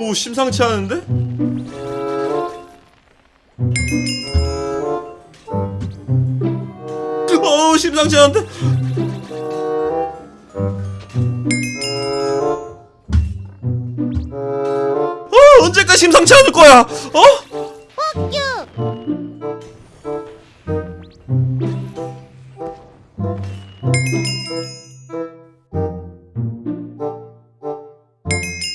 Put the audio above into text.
오 심상치 않은데? 어 심상치 않은데? 어 언제까지 심상치 않을 거야? 어? 뻑큐!